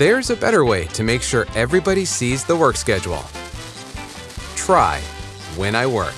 There's a better way to make sure everybody sees the work schedule. Try when I work.